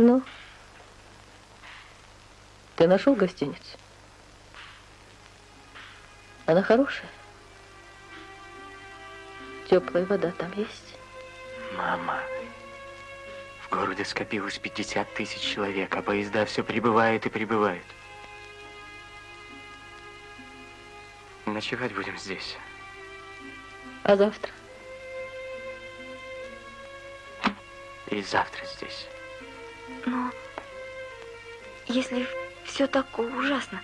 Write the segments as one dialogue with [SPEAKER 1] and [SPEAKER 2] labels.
[SPEAKER 1] Ну, ты нашел гостиницу? Она хорошая? Теплая вода там есть?
[SPEAKER 2] Мама, в городе скопилось 50 тысяч человек, а поезда все прибывают и прибывают. Ночевать будем здесь.
[SPEAKER 1] А завтра?
[SPEAKER 2] И завтра здесь.
[SPEAKER 3] Но если все так ужасно,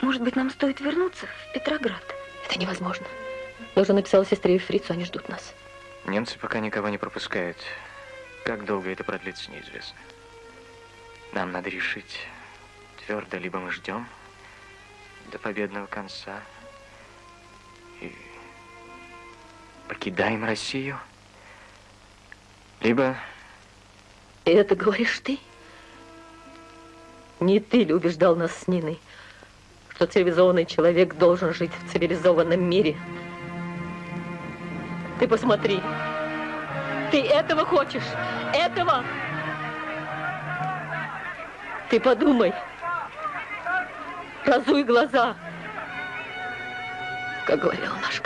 [SPEAKER 3] может быть, нам стоит вернуться в Петроград?
[SPEAKER 1] Это невозможно. Я уже написала сестре и фрицу, они ждут нас.
[SPEAKER 2] Немцы пока никого не пропускают. Как долго это продлится, неизвестно. Нам надо решить твердо, либо мы ждем до победного конца и покидаем Россию, либо...
[SPEAKER 1] Это говоришь ты? Не ты ли убеждал нас с Ниной, что цивилизованный человек должен жить в цивилизованном мире? Ты посмотри. Ты этого хочешь? Этого? Ты подумай. Разуй глаза. Как говорила наша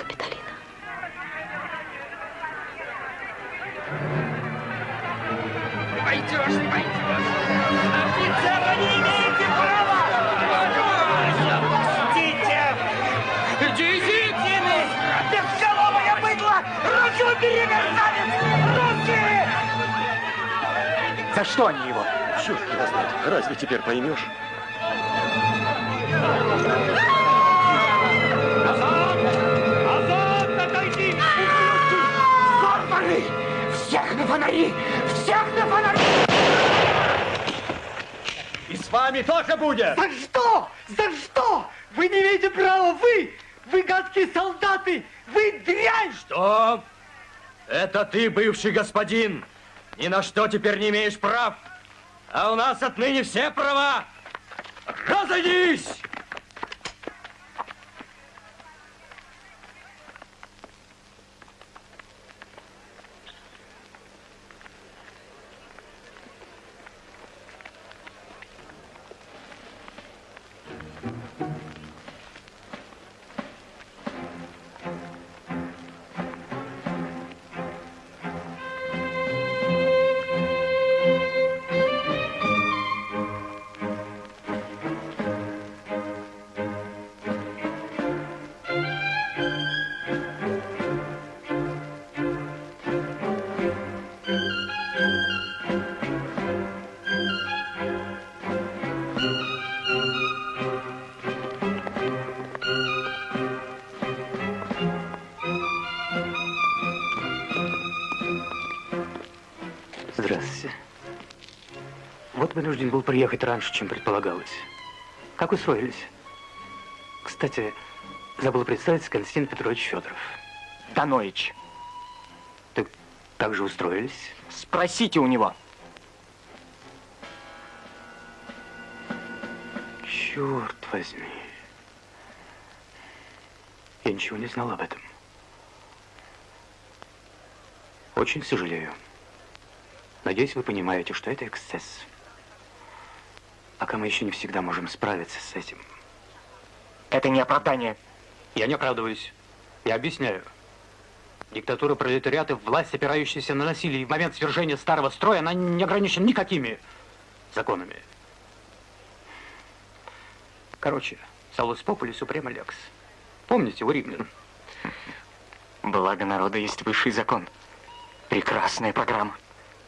[SPEAKER 2] что они его?
[SPEAKER 4] Черт его знает. Разве теперь поймешь?
[SPEAKER 5] Варвары! Всех на фонари! Всех на фонари!
[SPEAKER 4] И с вами тоже будет!
[SPEAKER 5] За что? За что? Вы не имеете права! Вы! Вы гадкие солдаты! Вы дрянь!
[SPEAKER 4] Что? Это ты, бывший господин. Ни на что теперь не имеешь прав. А у нас отныне все права. Разойдись!
[SPEAKER 2] Вынужден был приехать раньше, чем предполагалось. Как устроились? Кстати, забыл представиться Константин Петрович Федоров.
[SPEAKER 6] Даноич.
[SPEAKER 2] Так, так же устроились?
[SPEAKER 6] Спросите у него.
[SPEAKER 2] Черт возьми. Я ничего не знал об этом. Очень сожалею. Надеюсь, вы понимаете, что это эксцесс. Пока мы еще не всегда можем справиться с этим.
[SPEAKER 6] Это не оправдание.
[SPEAKER 2] Я не оправдываюсь. Я объясняю. Диктатура пролетариата, власть, опирающаяся на насилие, и в момент свержения старого строя, она не ограничена никакими законами. Короче, салус попули супрема лекс. Помните, у римлян?
[SPEAKER 6] Благо народа есть высший закон. Прекрасная программа.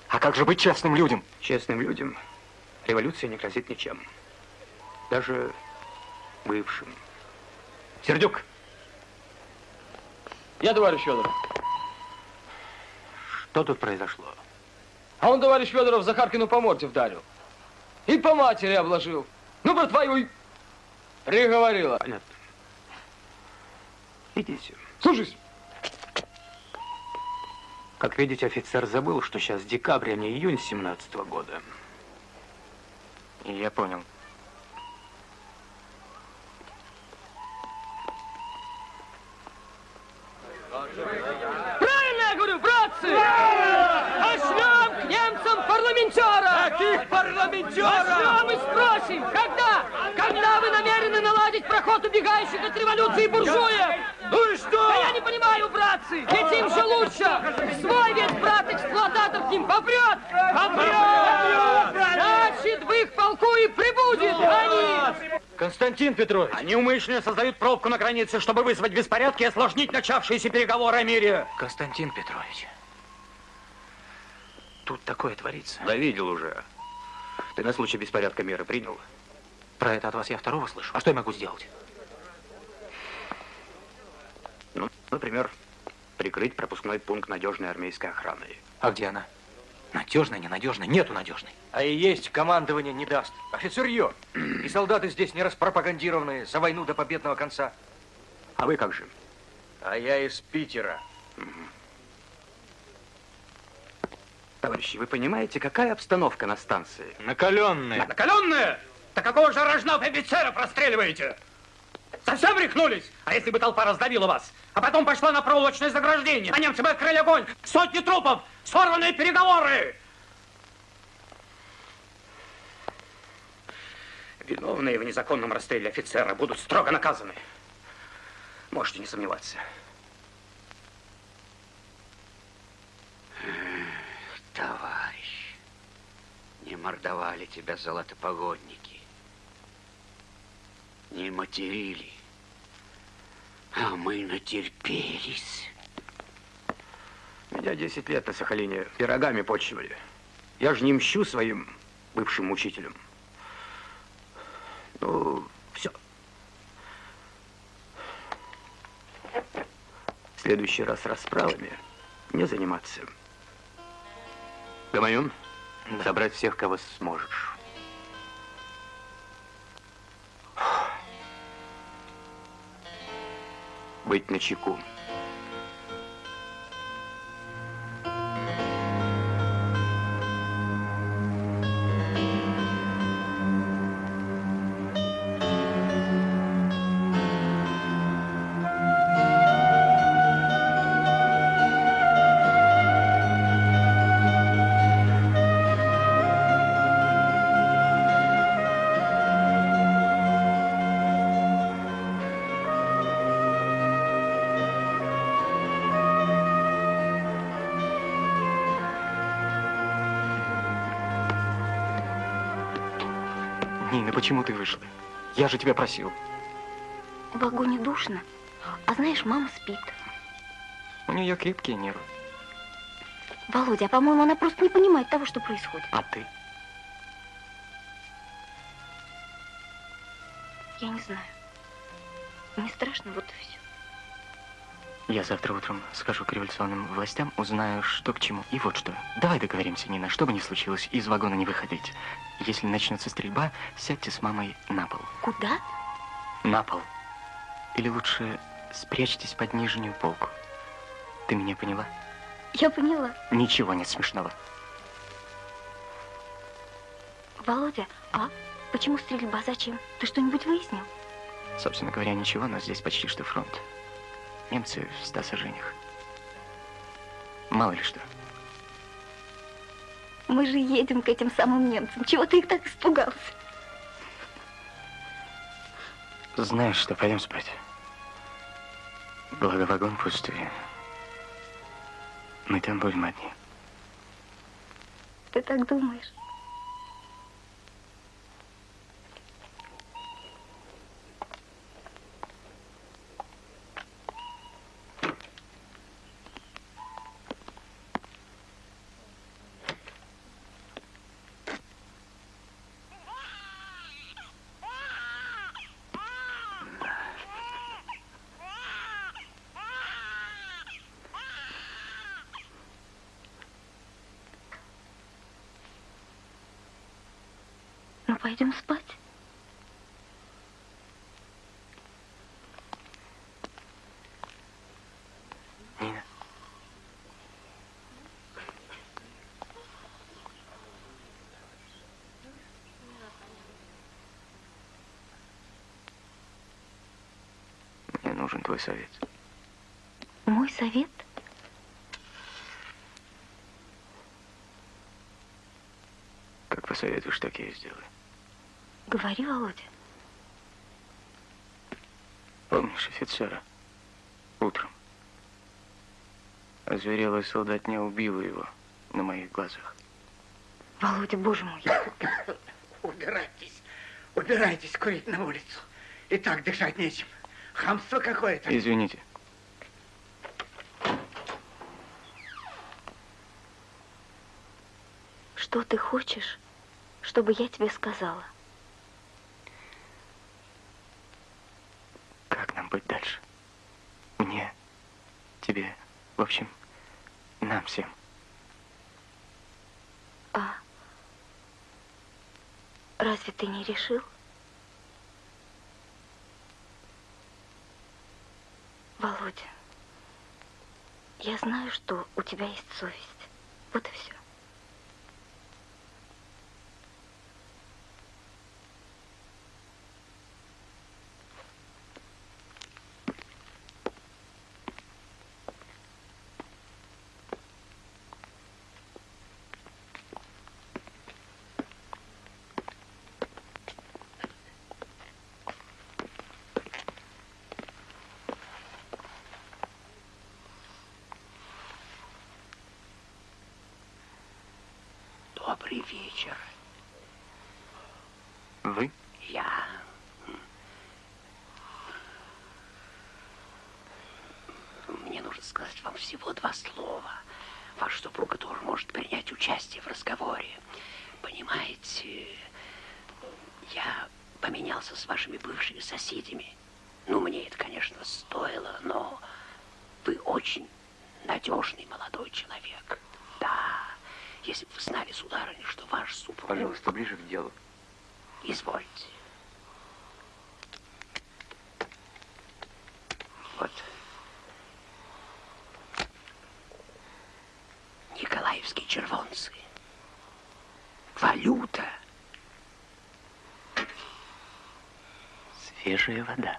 [SPEAKER 6] А как же быть честным людям?
[SPEAKER 2] Честным людям революция не грозит ничем. Даже бывшим. Сердюк!
[SPEAKER 7] Я, товарищ Федоров.
[SPEAKER 2] Что тут произошло?
[SPEAKER 7] А он, товарищ Федоров, Захаркину по морде вдарил. И по матери обложил. Ну, братва его и приговорила.
[SPEAKER 2] Понятно. Идите.
[SPEAKER 7] Слушаюсь.
[SPEAKER 2] Как видите, офицер забыл, что сейчас декабрь, а не июнь 17 -го года.
[SPEAKER 6] Я понял.
[SPEAKER 7] Правильно я говорю, братцы! Пошлем к немцам парламентера!
[SPEAKER 5] Пошлем и спросим, когда? Когда вы намерены наладить проход убегающих от революции буржуев?
[SPEAKER 8] Ну и что?
[SPEAKER 5] Да я не понимаю, братцы, ведь им же лучше. Свой весь брат эксплуататор к ним попрет. Попрет! Значит, в их полку и прибудет они.
[SPEAKER 8] Константин Петрович.
[SPEAKER 2] Они умышленно создают пробку на границе, чтобы вызвать беспорядки и осложнить начавшиеся переговоры о мире.
[SPEAKER 6] Константин Петрович, тут такое творится.
[SPEAKER 2] Да видел уже. Ты на случай беспорядка меры принял?
[SPEAKER 6] Про это от вас я второго слышу. А что я могу сделать?
[SPEAKER 2] Ну, например, прикрыть пропускной пункт надежной армейской охраны.
[SPEAKER 6] А где она? Надежная, ненадежная? Нету надежной.
[SPEAKER 8] А и есть командование не даст. Офицерье. И солдаты здесь не распропагандированные за войну до победного конца.
[SPEAKER 2] А вы как же?
[SPEAKER 8] А я из Питера.
[SPEAKER 2] Товарищи, вы понимаете, какая обстановка на станции?
[SPEAKER 8] Накаленные.
[SPEAKER 2] Накаленная? Так какого же рожного офицера простреливаете? Совсем рехнулись? А если бы толпа раздавила вас, а потом пошла на проволочное заграждение, а немцы бы открыли огонь, сотни трупов, сорванные переговоры! Виновные в незаконном расстреле офицера будут строго наказаны. Можете не сомневаться.
[SPEAKER 9] Товарищ, не мордовали тебя золотопогодники, не материли, а мы натерпелись.
[SPEAKER 2] Меня 10 лет на Сахалине пирогами почивали. Я же не мщу своим бывшим учителям. Ну, все. В следующий раз расправами не заниматься. Гамаюн, собрать всех, кого сможешь. Быть начеку.
[SPEAKER 6] Нина, почему ты вышла? Я же тебя просил.
[SPEAKER 3] В вагоне душно. А знаешь, мама спит.
[SPEAKER 6] У нее крепкие нервы.
[SPEAKER 3] Володя, а по-моему, она просто не понимает того, что происходит.
[SPEAKER 6] А ты?
[SPEAKER 3] Я не знаю. Мне страшно, вот и все.
[SPEAKER 6] Я завтра утром схожу к революционным властям, узнаю, что к чему. И вот что. Давай договоримся, Нина, что бы ни случилось, из вагона не выходить. Если начнется стрельба, сядьте с мамой на пол.
[SPEAKER 3] Куда?
[SPEAKER 6] На пол. Или лучше спрячьтесь под нижнюю полку. Ты меня поняла?
[SPEAKER 3] Я поняла.
[SPEAKER 6] Ничего нет смешного.
[SPEAKER 3] Володя, а почему стрельба? Зачем? Ты что-нибудь выяснил?
[SPEAKER 6] Собственно говоря, ничего, но здесь почти что фронт. Немцы в ста сажениях. Мало ли что.
[SPEAKER 3] Мы же едем к этим самым немцам. Чего ты их так испугался?
[SPEAKER 6] Знаешь что, пойдем спать. Благо вагон пустой. Мы там будем одни.
[SPEAKER 3] Ты так думаешь? Пойдем спать.
[SPEAKER 6] Нина. Мне нужен твой совет.
[SPEAKER 3] Мой совет?
[SPEAKER 6] Как Посоветуешь, так я и сделаю.
[SPEAKER 3] Говори, Володя.
[SPEAKER 6] Помнишь офицера? Утром. Озверелая солдатня убила его на моих глазах.
[SPEAKER 3] Володя, боже мой.
[SPEAKER 5] Убирайтесь, убирайтесь курить на улицу. И так дышать нечем. Хамство какое-то.
[SPEAKER 6] Извините.
[SPEAKER 3] Что ты хочешь, чтобы я тебе сказала?
[SPEAKER 6] Как нам быть дальше? Мне, тебе, в общем, нам всем.
[SPEAKER 3] А разве ты не решил? Володя, я знаю, что у тебя есть совесть. Вот и все.
[SPEAKER 10] Добрый вечер.
[SPEAKER 6] Вы?
[SPEAKER 10] Я... Мне нужно сказать вам всего два слова. Ваш супруга тоже может принять участие в разговоре. Понимаете, я поменялся с вашими бывшими соседями. Ну, мне это, конечно, стоило, но вы очень надежный молодой человек. Да, если бы вы знали, сударыня, что ваш супруг...
[SPEAKER 6] Пожалуйста, ближе к делу.
[SPEAKER 10] Извольте. Вот. Червонцы. Валюта.
[SPEAKER 6] Свежая вода.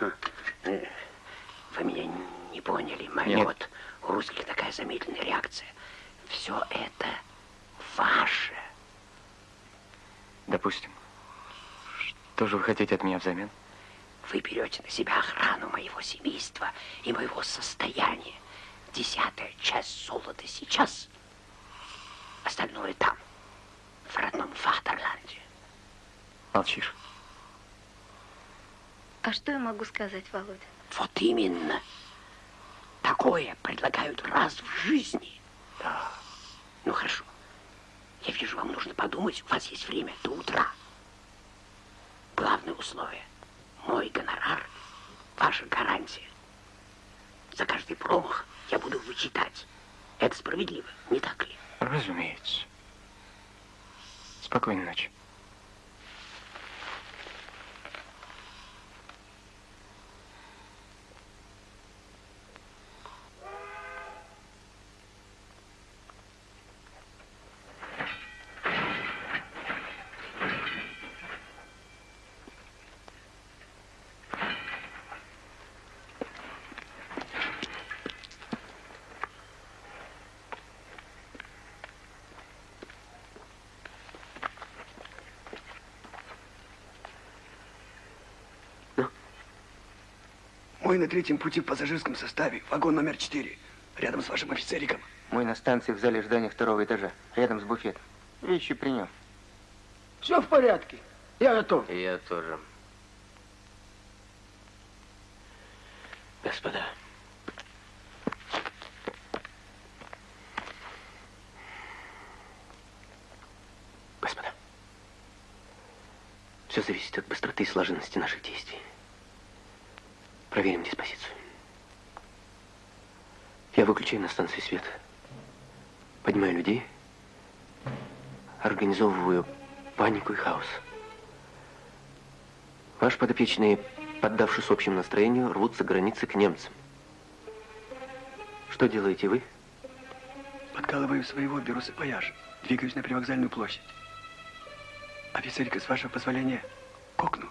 [SPEAKER 10] Э, Вы меня не поняли. Вот у русских такая замедленная реакция. Все это ваше.
[SPEAKER 6] Допустим. Что же вы хотите от меня взамен?
[SPEAKER 10] Вы берете на себя охрану моего семейства и моего состояния. Десятая часть золота сейчас, остальное там, в родном Фатерланде.
[SPEAKER 6] Молчишь.
[SPEAKER 3] А что я могу сказать, Володя?
[SPEAKER 10] Вот именно. Такое предлагают раз в жизни. Да. Ну хорошо. Я вижу, вам нужно подумать. У вас есть время до утра. Главное условие. Мой гонорар, ваша гарантия. За каждый промах я буду вычитать. Это справедливо, не так ли?
[SPEAKER 6] Разумеется. Спокойной ночи.
[SPEAKER 11] Мой на третьем пути в пассажирском составе, вагон номер 4, рядом с вашим офицериком.
[SPEAKER 6] Мой на станции в зале ожидания второго этажа, рядом с буфетом. Вещи при нем.
[SPEAKER 11] Все в порядке. Я готов.
[SPEAKER 6] Я тоже.
[SPEAKER 10] Господа, господа, все зависит от быстроты и слаженности наших действий. Проверим диспозицию. Я выключаю на станции свет. Поднимаю людей. Организовываю панику и хаос. Ваш подопечные, поддавшись общему настроению, рвутся границы к немцам. Что делаете вы?
[SPEAKER 11] Подкалываю своего, беру сапояж. Двигаюсь на привокзальную площадь. Офицерика, с вашего позволения, к окну.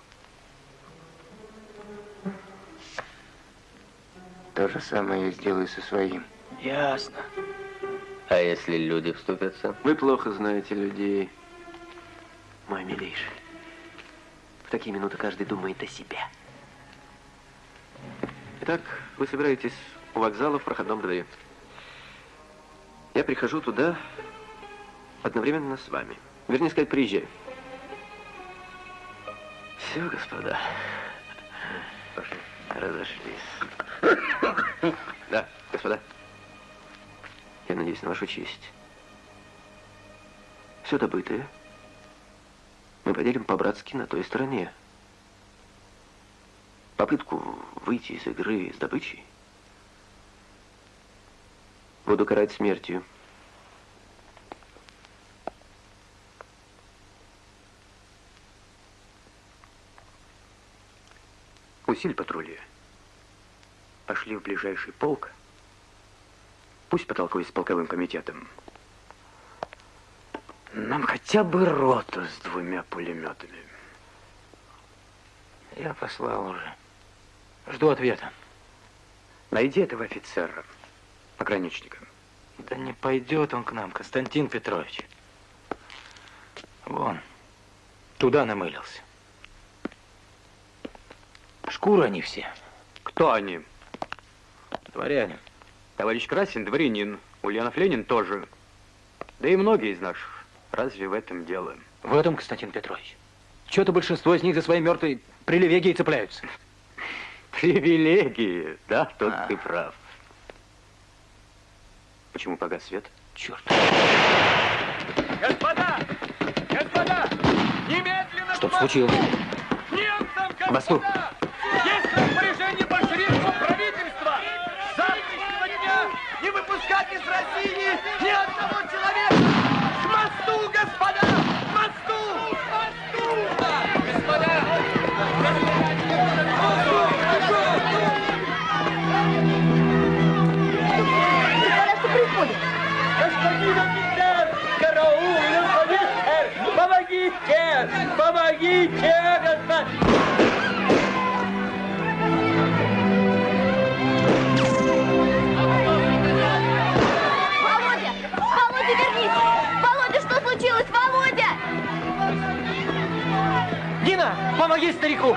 [SPEAKER 6] То же самое я сделаю со своим.
[SPEAKER 11] Ясно.
[SPEAKER 6] А если люди вступятся? Вы плохо знаете людей.
[SPEAKER 12] мой милейший. В такие минуты каждый думает о себе. Итак, вы собираетесь у вокзала в проходном дворе. Я прихожу туда одновременно с вами. Вернее сказать, приезжаю. Все, господа. Пошли. Разошлись. Да, господа. Я надеюсь на вашу честь. Все добытое мы поделим по-братски на той стороне. Попытку выйти из игры с добычей буду карать смертью.
[SPEAKER 2] Усиль патрули. Пошли в ближайший полк. Пусть потолкует с полковым комитетом. Нам хотя бы роту с двумя пулеметами.
[SPEAKER 8] Я послал уже. Жду ответа.
[SPEAKER 2] Найди этого офицера, пограничника.
[SPEAKER 8] Да не пойдет он к нам, Константин Петрович. Вон, туда намылился. Шкура они все.
[SPEAKER 2] Кто они?
[SPEAKER 8] Дворяне.
[SPEAKER 2] Товарищ Красин дворянин, Ульянов Ленин тоже. Да и многие из наших. Разве в этом дело?
[SPEAKER 8] В этом, Константин Петрович. Чего-то большинство из них за свои мертвые привилегии цепляются.
[SPEAKER 2] Привилегии, да, тут
[SPEAKER 8] А.
[SPEAKER 2] ты прав. Почему погас свет?
[SPEAKER 8] Черт.
[SPEAKER 3] Господа! Господа! Немедленно
[SPEAKER 8] Что случилось?
[SPEAKER 3] Немцам,
[SPEAKER 8] К мосту.
[SPEAKER 3] Не выпускать из России ни одного человека! К мосту, господа! К мосту! К мосту! Господа!
[SPEAKER 5] Господин офицер! Караул! Помогите! Помогите, помоги старику!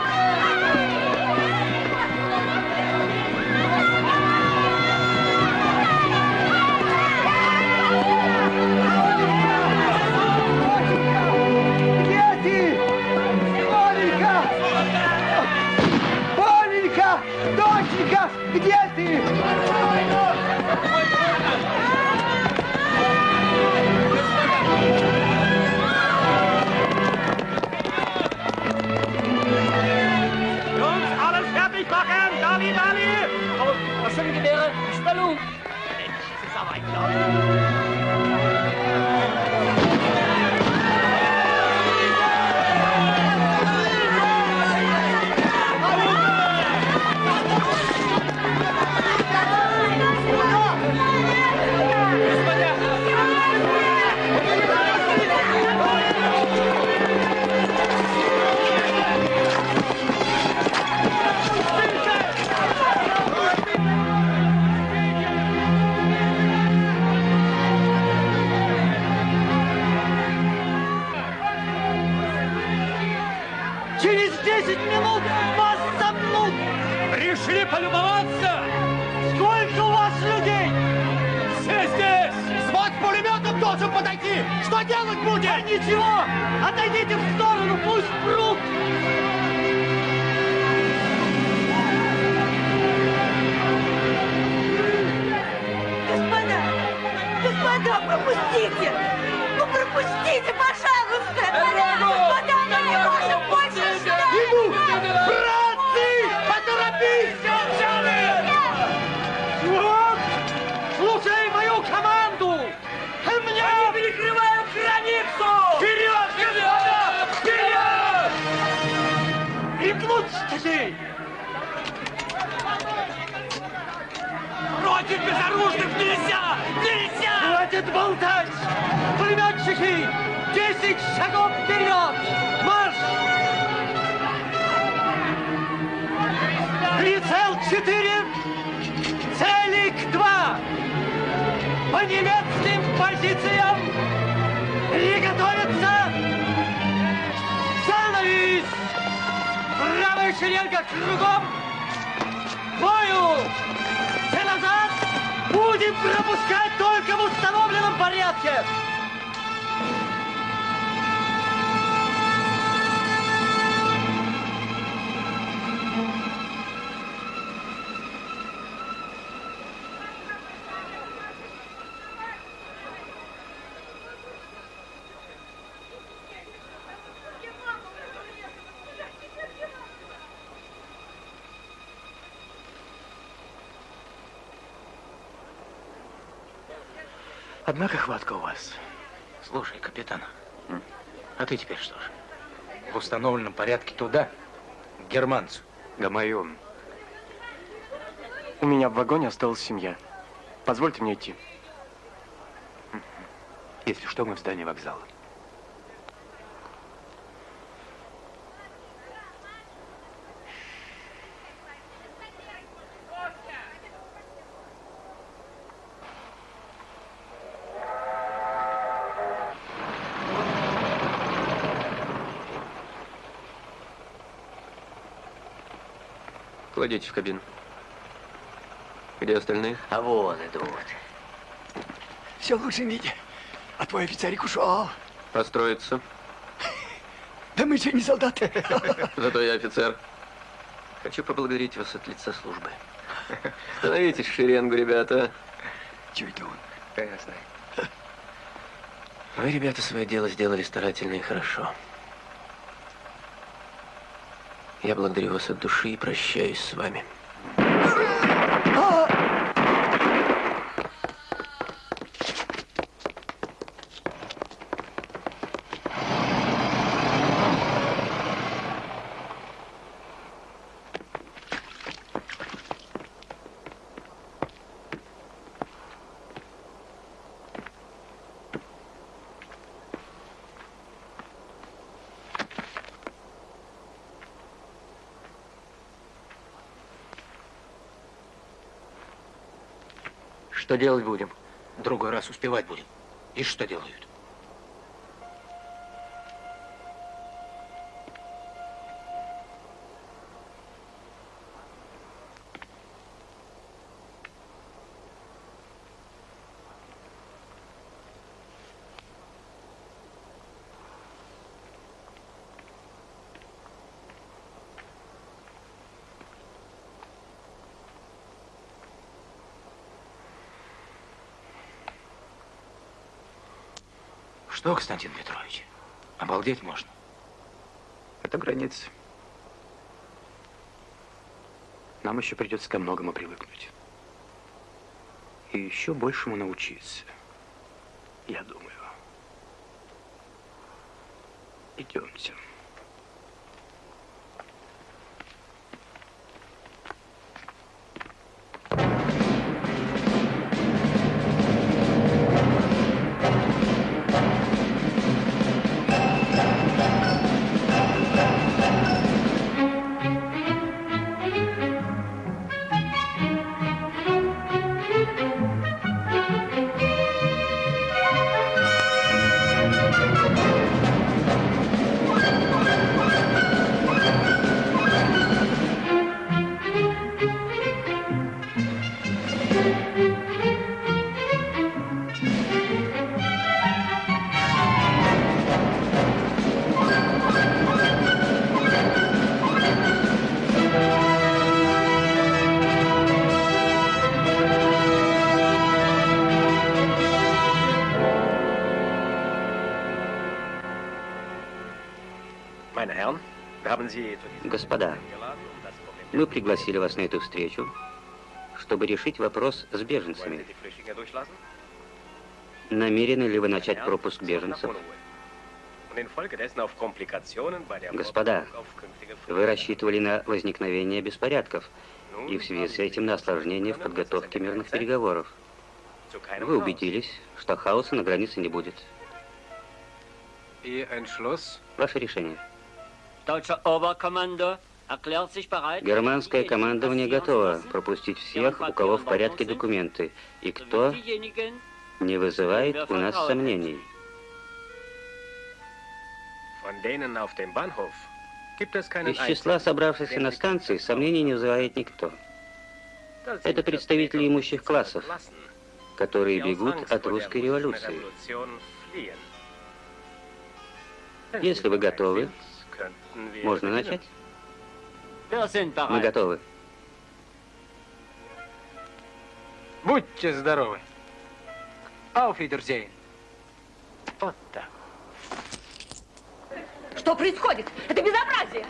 [SPEAKER 5] немецким позициям и готовится занавес. Правая шеренга кругом бою. Все назад будем пропускать только в установленном порядке.
[SPEAKER 2] Однако хватка у вас.
[SPEAKER 13] Слушай, капитан, а ты теперь что ж?
[SPEAKER 8] В установленном порядке туда, к германцу.
[SPEAKER 6] Гамаюн. У меня в вагоне осталась семья. Позвольте мне идти.
[SPEAKER 2] Если что, мы в здании вокзала.
[SPEAKER 12] Кладите в кабину. Где остальные?
[SPEAKER 13] А вон идут.
[SPEAKER 2] Все в лучшем виде. А твой офицерик ушел.
[SPEAKER 12] Построиться.
[SPEAKER 2] Да мы что, не солдаты?
[SPEAKER 12] Зато я офицер. Хочу поблагодарить вас от лица службы. Становитесь в шеренгу, ребята.
[SPEAKER 2] Чего это он?
[SPEAKER 12] Ясно. Вы, ребята, свое дело сделали старательно и хорошо. Я благодарю вас от души и прощаюсь с вами. Что делать будем?
[SPEAKER 13] Другой раз успевать будем. И что делают? Что, Константин Петрович? Обалдеть можно.
[SPEAKER 2] Это граница. Нам еще придется ко многому привыкнуть. И еще большему научиться. Я думаю. Идемте.
[SPEAKER 13] Господа, мы пригласили вас на эту встречу, чтобы решить вопрос с беженцами. Намерены ли вы начать пропуск беженцев? Господа, вы рассчитывали на возникновение беспорядков и в связи с этим на осложнение в подготовке мирных переговоров. Вы убедились, что хаоса на границе не будет. Ваше решение. Германское командование готово пропустить всех, у кого в порядке документы, и кто не вызывает у нас сомнений.
[SPEAKER 14] Из числа собравшихся на станции сомнений не вызывает никто. Это представители имущих классов, которые бегут от русской революции. Если вы готовы, можно начать? Мы готовы.
[SPEAKER 7] Будьте здоровы. Ауфидерзейн. Вот так.
[SPEAKER 15] Что происходит? Это безобразие!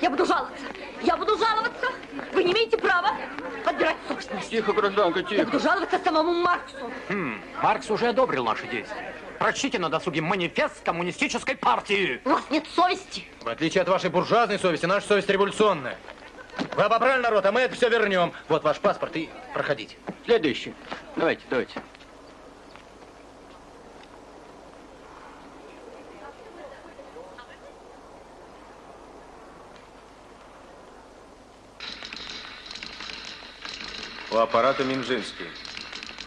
[SPEAKER 15] Я буду жаловаться. Я буду жаловаться. Вы не имеете права отбирать собственность.
[SPEAKER 7] Тихо, гражданка,
[SPEAKER 15] Я
[SPEAKER 7] тихо.
[SPEAKER 15] буду жаловаться самому Марксу.
[SPEAKER 16] Хм, Маркс уже одобрил наши действия. Прочтите на досуге манифест коммунистической партии.
[SPEAKER 15] У вас нет совести.
[SPEAKER 8] В отличие от вашей буржуазной совести, наша совесть революционная. Вы обобрали народ, а мы это все вернем. Вот ваш паспорт и проходите.
[SPEAKER 7] Следующий. Давайте, давайте.
[SPEAKER 17] У аппарата Минжинский.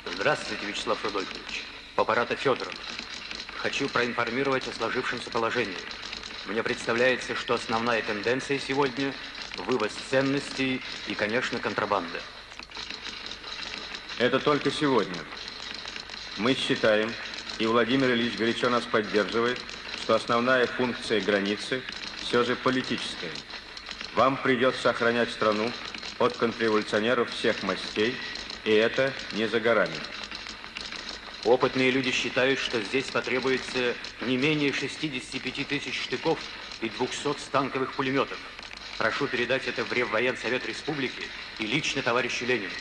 [SPEAKER 2] Здравствуйте, Вячеслав Рудольфович. У аппарата Федоров. Хочу проинформировать о сложившемся положении. Мне представляется, что основная тенденция сегодня – вывоз ценностей и, конечно, контрабанда.
[SPEAKER 17] Это только сегодня. Мы считаем, и Владимир Ильич горячо нас поддерживает, что основная функция границы все же политическая. Вам придется охранять страну от контрреволюционеров всех мастей, и это не за горами.
[SPEAKER 2] Опытные люди считают, что здесь потребуется не менее 65 тысяч штыков и 200 станковых пулеметов. Прошу передать это в Реввоенсовет Республики и лично товарищу Ленину.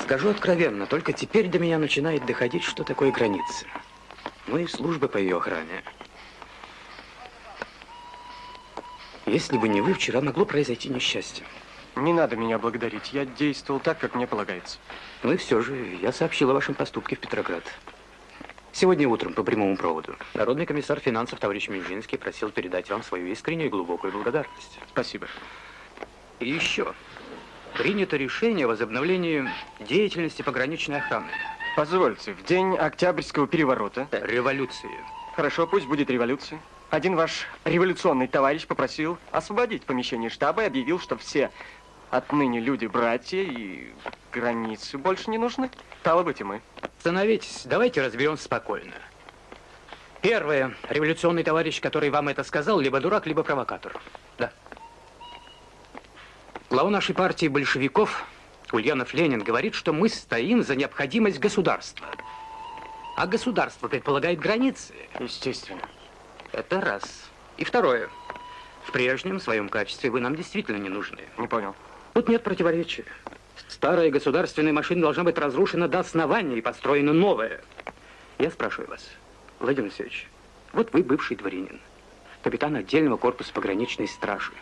[SPEAKER 2] Скажу откровенно, только теперь до меня начинает доходить, что такое граница. Ну и службы по ее охране. Если бы не вы, вчера могло произойти несчастье.
[SPEAKER 6] Не надо меня благодарить. Я действовал так, как мне полагается.
[SPEAKER 2] Ну и все же, я сообщил о вашем поступке в Петроград. Сегодня утром по прямому проводу. Народный комиссар финансов товарищ Минжинский просил передать вам свою искреннюю и глубокую благодарность.
[SPEAKER 6] Спасибо.
[SPEAKER 2] И еще. Принято решение о возобновлении деятельности пограничной охраны.
[SPEAKER 6] Позвольте, в день Октябрьского переворота...
[SPEAKER 2] Революции.
[SPEAKER 6] Хорошо, пусть будет революция. Один ваш революционный товарищ попросил освободить помещение штаба и объявил, что все отныне люди-братья и границы больше не нужны. Стало быть, и мы.
[SPEAKER 2] Остановитесь, давайте разберемся спокойно. Первое. Революционный товарищ, который вам это сказал, либо дурак, либо провокатор. Да. Глава нашей партии большевиков, Ульянов Ленин, говорит, что мы стоим за необходимость государства. А государство предполагает границы.
[SPEAKER 6] Естественно.
[SPEAKER 2] Это раз. И второе. В прежнем своем качестве вы нам действительно не нужны.
[SPEAKER 6] Не понял.
[SPEAKER 2] Тут нет противоречия. Старая государственная машина должна быть разрушена до основания и построена новая. Я спрашиваю вас, Владимир Алексеевич, вот вы бывший дворянин, капитан отдельного корпуса пограничной стражи.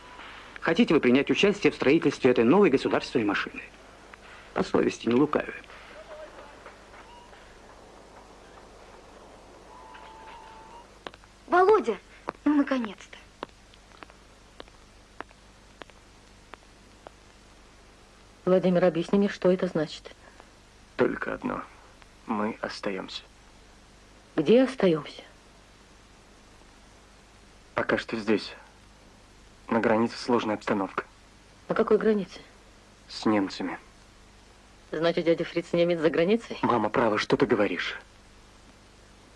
[SPEAKER 2] Хотите вы принять участие в строительстве этой новой государственной машины? По совести, не лукавя.
[SPEAKER 3] Володя, ну, наконец-то.
[SPEAKER 1] Владимир, объясни мне, что это значит.
[SPEAKER 6] Только одно. Мы остаемся.
[SPEAKER 1] Где остаемся?
[SPEAKER 6] Пока что здесь. На границе сложная обстановка.
[SPEAKER 1] На какой границе?
[SPEAKER 6] С немцами.
[SPEAKER 1] Значит, дядя Фриц немец за границей?
[SPEAKER 6] Мама, право, что ты говоришь?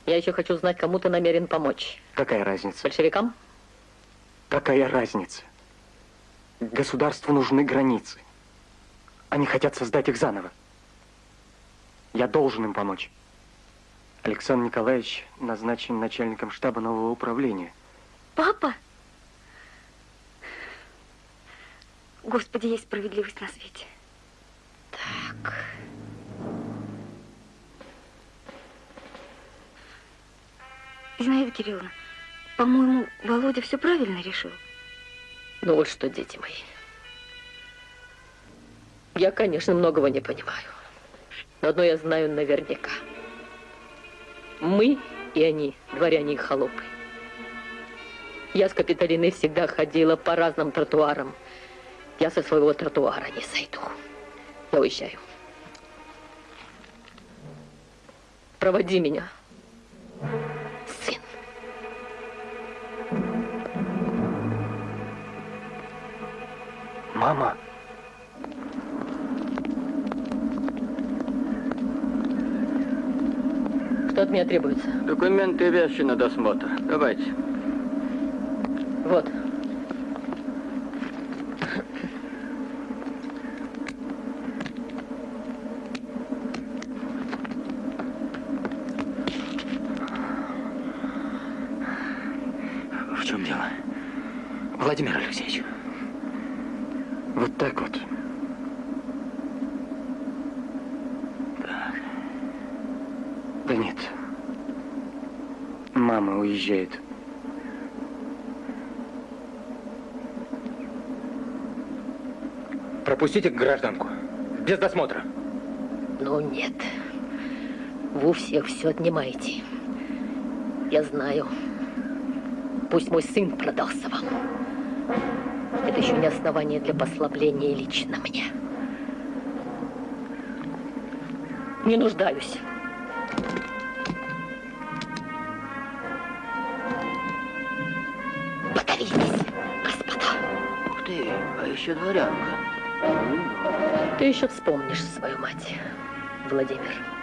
[SPEAKER 1] Я еще хочу знать, кому ты намерен помочь.
[SPEAKER 6] Какая разница?
[SPEAKER 1] Большевикам?
[SPEAKER 6] Какая разница? Государству нужны границы. Они хотят создать их заново. Я должен им помочь. Александр Николаевич назначен начальником штаба нового управления.
[SPEAKER 3] Папа? Господи, есть справедливость на свете. Так. Зинаида Кирилловна, по-моему, Володя все правильно решил.
[SPEAKER 1] Ну вот что, дети мои. Я, конечно, многого не понимаю. Но одно я знаю наверняка. Мы и они, дворяне и холопы. Я с Капитолиной всегда ходила по разным тротуарам. Я со своего тротуара не сойду. Я уезжаю. Проводи меня. Сын.
[SPEAKER 11] Мама.
[SPEAKER 1] Что от меня требуется?
[SPEAKER 7] Документы и вещи на досмотр. Давайте.
[SPEAKER 1] Вот.
[SPEAKER 2] В чем дело? Владимир Алексеевич. Вот так вот. Так. Да нет. Мама уезжает. Пропустите гражданку. Без досмотра.
[SPEAKER 1] Ну нет. Вы всех все отнимаете. Я знаю. Пусть мой сын продался вам. Это еще не основание для послабления лично мне. Не нуждаюсь.
[SPEAKER 10] Еще дворянка.
[SPEAKER 1] Ты еще вспомнишь свою мать, Владимир.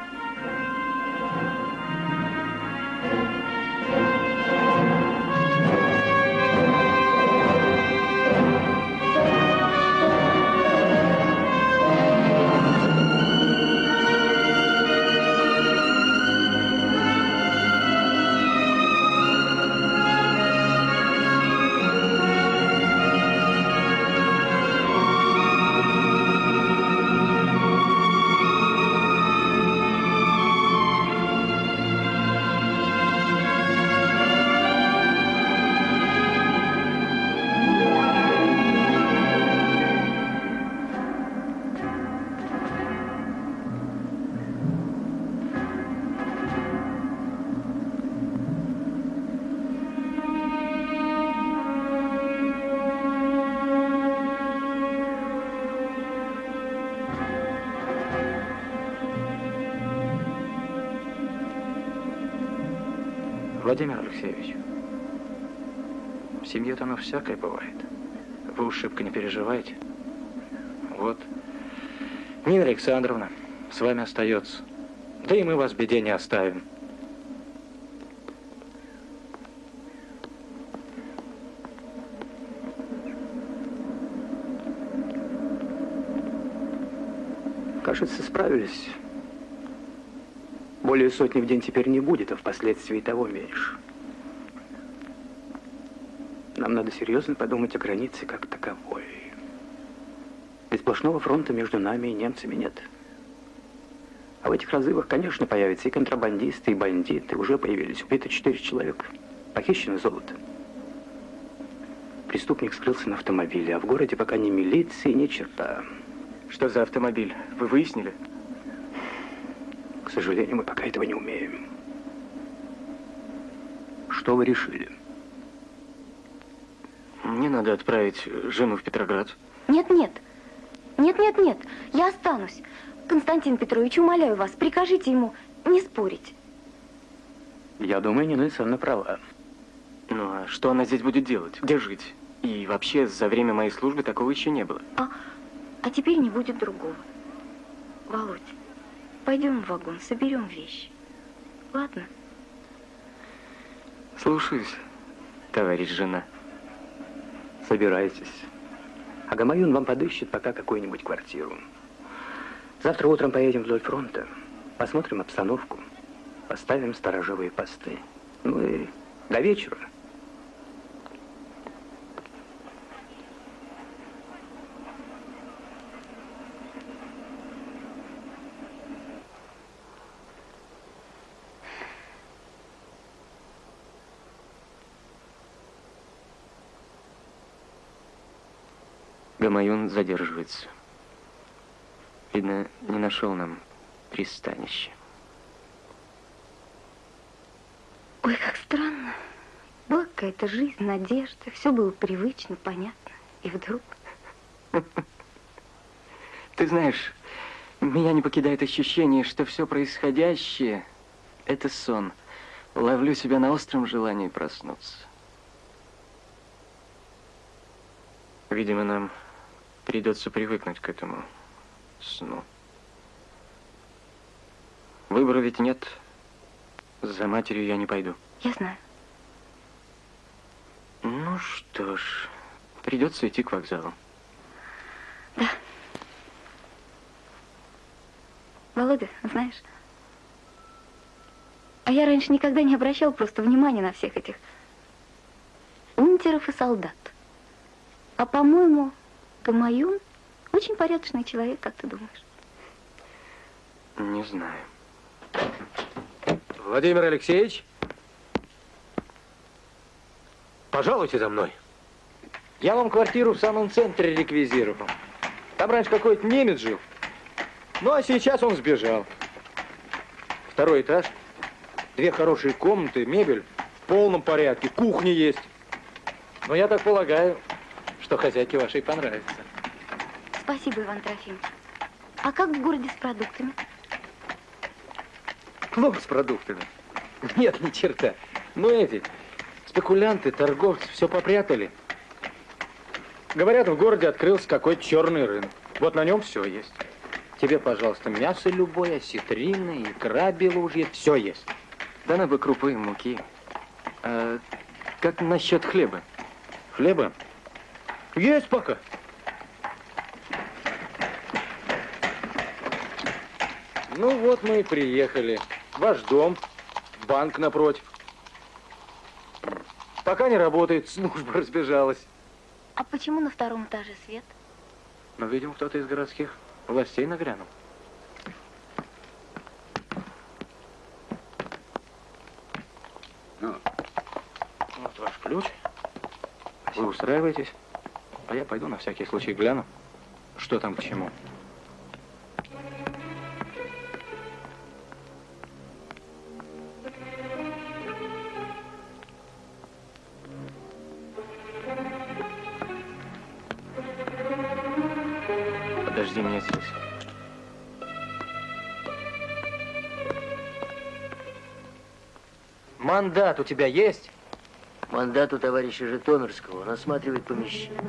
[SPEAKER 2] Владимир Алексеевич, в семье-то оно всякое бывает. Вы уж шибко не переживайте. Вот, Нина Александровна с вами остается. Да и мы вас в беде не оставим. Кажется, справились. Более сотни в день теперь не будет, а впоследствии того меньше. Нам надо серьезно подумать о границе как таковой. Ведь сплошного фронта между нами и немцами нет. А в этих разрывах, конечно, появятся и контрабандисты, и бандиты. Уже появились. Убито четыре человека. Похищено золото. Преступник скрылся на автомобиле, а в городе пока ни милиции, ни черта.
[SPEAKER 18] Что за автомобиль? Вы выяснили?
[SPEAKER 2] К сожалению, мы пока этого не умеем. Что вы решили?
[SPEAKER 18] Мне надо отправить жену в Петроград.
[SPEAKER 3] Нет, нет. Нет, нет, нет. Я останусь. Константин Петрович, умоляю вас, прикажите ему не спорить.
[SPEAKER 2] Я думаю, Нина Александровна права.
[SPEAKER 18] Ну, а что она здесь будет делать? Где жить? И вообще, за время моей службы такого еще не было.
[SPEAKER 3] А, а теперь не будет другого. Володь, пойдем в вагон, соберем вещи. Ладно?
[SPEAKER 18] Слушаюсь, товарищ жена.
[SPEAKER 2] Собирайтесь. А Гамаюн вам подыщет пока какую-нибудь квартиру. Завтра утром поедем вдоль фронта, посмотрим обстановку, поставим сторожевые посты. Ну и до вечера.
[SPEAKER 6] Гамаюн задерживается. Видно, не нашел нам пристанище.
[SPEAKER 3] Ой, как странно. Была какая-то жизнь, надежда, все было привычно, понятно. И вдруг...
[SPEAKER 18] Ты знаешь, меня не покидает ощущение, что все происходящее
[SPEAKER 6] Это сон. Ловлю себя на остром желании проснуться. Видимо, нам придется привыкнуть к этому сну. Выбора ведь нет. За матерью я не пойду.
[SPEAKER 3] Я знаю.
[SPEAKER 6] Ну что ж, придется идти к вокзалу.
[SPEAKER 3] Да. Володя, знаешь, а я раньше никогда не обращал просто внимания на всех этих унтеров и солдат. А по-моему, Гамаюн очень порядочный человек, как ты думаешь?
[SPEAKER 6] Не знаю.
[SPEAKER 8] Владимир Алексеевич, пожалуйте за мной. Я вам квартиру в самом центре реквизировал. Там раньше какой-то немец жил. Ну, а сейчас он сбежал. Второй этаж. Две хорошие комнаты, мебель в полном порядке, кухня есть. Но я так полагаю, что хозяйке вашей понравится.
[SPEAKER 3] Спасибо, Иван Трофимович. А как в городе с продуктами?
[SPEAKER 8] Плохо с продуктами. Нет, ни черта. Ну, эти спекулянты, торговцы все попрятали. Говорят, в городе открылся какой-то черный рынок. Вот на нем все есть. Тебе, пожалуйста, мясо любое, осетрина, икра белужья, все есть.
[SPEAKER 6] Да на бы крупы, муки. А как насчет хлеба?
[SPEAKER 8] Хлеба? Есть пока. Ну вот мы и приехали. Ваш дом, банк напротив. Пока не работает, служба разбежалась.
[SPEAKER 3] А почему на втором этаже свет?
[SPEAKER 8] Ну, видимо, кто-то из городских властей нагрянул. Ну, вот ваш ключ. Вы устраиваетесь, а я пойду на всякий случай гляну, что там к чему.
[SPEAKER 6] Подожди меня здесь.
[SPEAKER 8] Мандат у тебя есть?
[SPEAKER 19] Мандат у товарища Житомирского. Он осматривает помещение.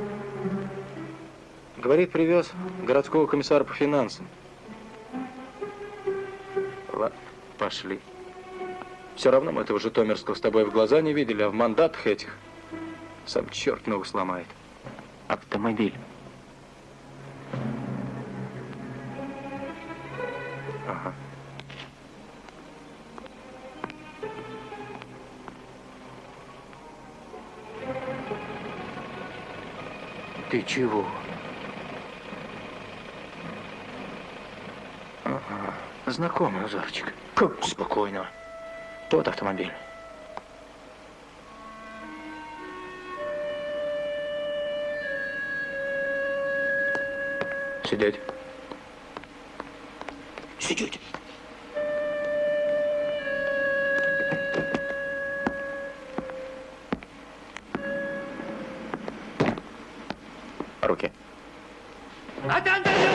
[SPEAKER 8] Говорит, привез городского комиссара по финансам. Ладно, пошли. Все равно мы этого Житомирского с тобой в глаза не видели, а в мандатах этих сам черт ногу сломает.
[SPEAKER 6] Автомобиль.
[SPEAKER 8] Чего? Знакомый узорчик. Как спокойно. Тот автомобиль. Сидеть. Сидеть.
[SPEAKER 5] В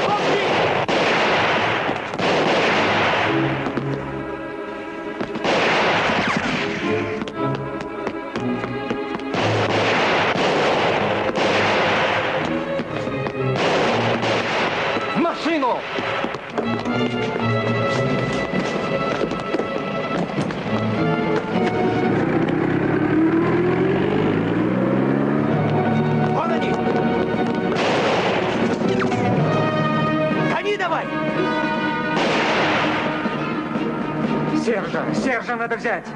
[SPEAKER 5] надо взять!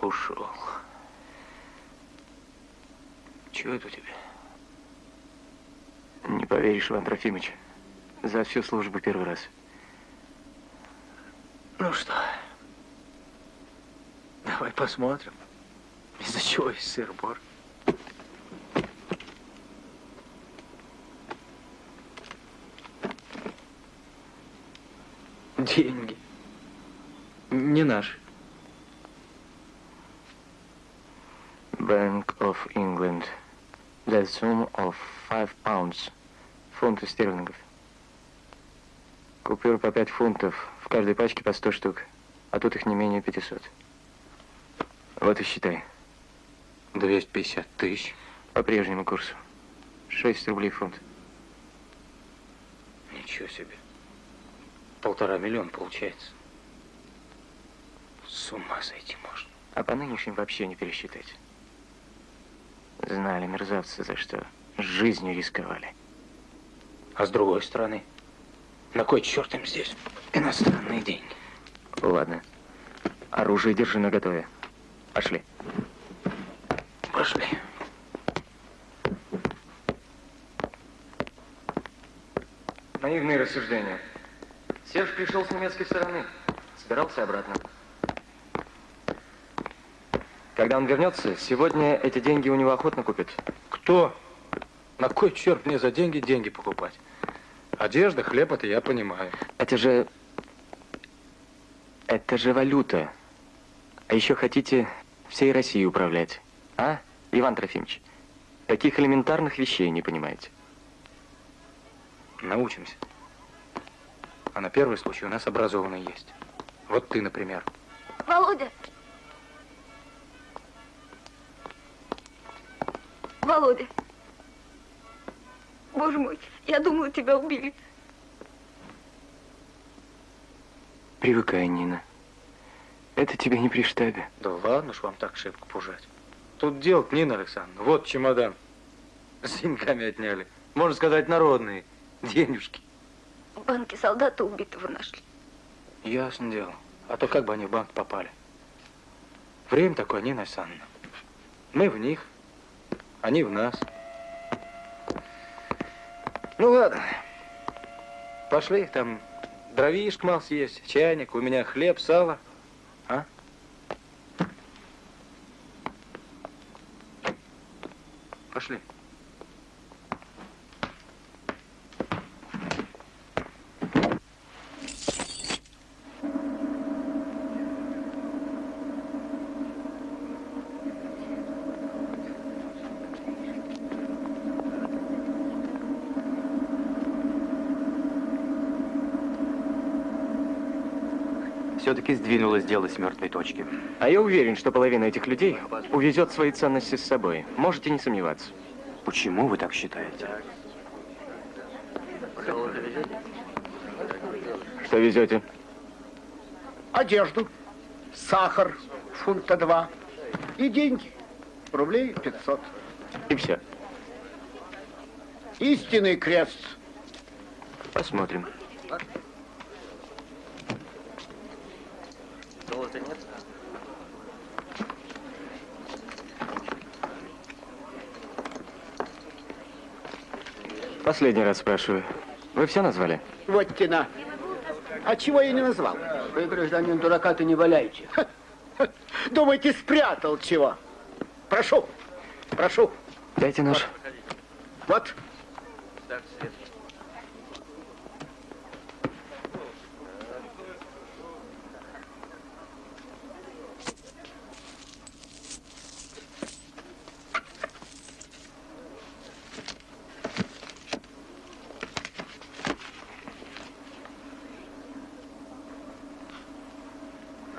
[SPEAKER 8] Ушел. Чего это у тебя?
[SPEAKER 6] Не поверишь, Иван Трофимович. За всю службу первый раз.
[SPEAKER 8] Ну что, давай посмотрим, из-за чего есть сыр-бор. Деньги. Не наши.
[SPEAKER 6] Bank of England. The sum of five pounds. Фунты стерлингов. Купюры по 5 фунтов. В каждой пачке по 100 штук. А тут их не менее 500. Вот и считай.
[SPEAKER 8] 250 тысяч.
[SPEAKER 6] По прежнему курсу. 6 рублей фунт.
[SPEAKER 8] Ничего себе. Полтора миллиона получается. С ума сойти можно.
[SPEAKER 6] А по нынешним вообще не пересчитать. Знали мерзавцы, за что жизнью рисковали.
[SPEAKER 8] А с другой стороны, на кой черт им здесь иностранные деньги?
[SPEAKER 6] Ладно. Оружие держи наготове. Пошли.
[SPEAKER 8] Пошли.
[SPEAKER 20] Наивные рассуждения. Серж пришел с немецкой стороны. Собирался обратно. Когда он вернется, сегодня эти деньги у него охотно купят.
[SPEAKER 8] Кто? На кой черт мне за деньги деньги покупать? Одежда, хлеб, это я понимаю.
[SPEAKER 6] Это же... Это же валюта. А еще хотите всей Россией управлять. А, Иван Трофимович? Таких элементарных вещей не понимаете.
[SPEAKER 8] Научимся. А на первый случай у нас образованные есть. Вот ты, например.
[SPEAKER 3] Володя! Володя! Боже мой, я думала, тебя убили.
[SPEAKER 6] Привыкай, Нина. Это тебе не при штабе.
[SPEAKER 8] Да ладно ж вам так шибко пужать. Тут дело Нина Александровна. Вот чемодан. С деньгами отняли. Можно сказать, народные. Денежки.
[SPEAKER 3] В банке солдата убитого нашли.
[SPEAKER 8] Ясно дело. А то как бы они в банк попали? Время такое, Нина Александровна. Мы в них, они в нас. Ну ладно. Пошли, там дровишек мал съесть, чайник, у меня хлеб, сало. Пошли.
[SPEAKER 2] Все-таки сдвинулось дело с мертвой точки.
[SPEAKER 6] А я уверен, что половина этих людей увезет свои ценности с собой. Можете не сомневаться.
[SPEAKER 2] Почему вы так считаете?
[SPEAKER 6] Что везете?
[SPEAKER 21] Одежду, сахар, фунта два и деньги, рублей 500.
[SPEAKER 6] И все.
[SPEAKER 21] Истинный крест.
[SPEAKER 6] Посмотрим.
[SPEAKER 22] Золота
[SPEAKER 6] Последний раз спрашиваю. Вы все назвали?
[SPEAKER 21] Вот тена. А чего я не назвал?
[SPEAKER 23] Вы, гражданин, дурака-то не валяйте.
[SPEAKER 21] Думаете, спрятал чего? Прошу, прошу.
[SPEAKER 6] Дайте нож.
[SPEAKER 21] Вот.
[SPEAKER 22] Так, свет.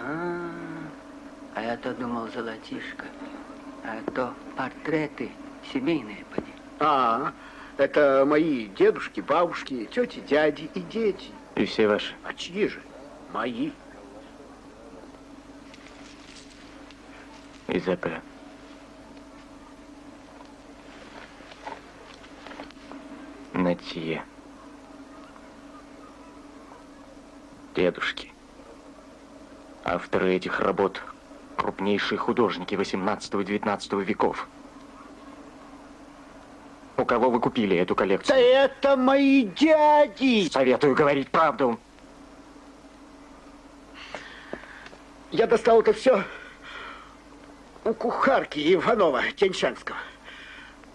[SPEAKER 23] А, а я-то думал, золотишко. А то портреты семейные, поди.
[SPEAKER 21] А, это мои дедушки, бабушки, тети, дяди и дети.
[SPEAKER 6] И все ваши.
[SPEAKER 21] А чьи же? Мои.
[SPEAKER 6] Из АП. Натье. Дедушки. Авторы этих работ – крупнейшие художники 18 и 19 веков. Кого вы купили эту коллекцию?
[SPEAKER 21] Да это мои дяди!
[SPEAKER 6] Советую говорить правду.
[SPEAKER 21] Я достал это все у кухарки Иванова Теньшанского.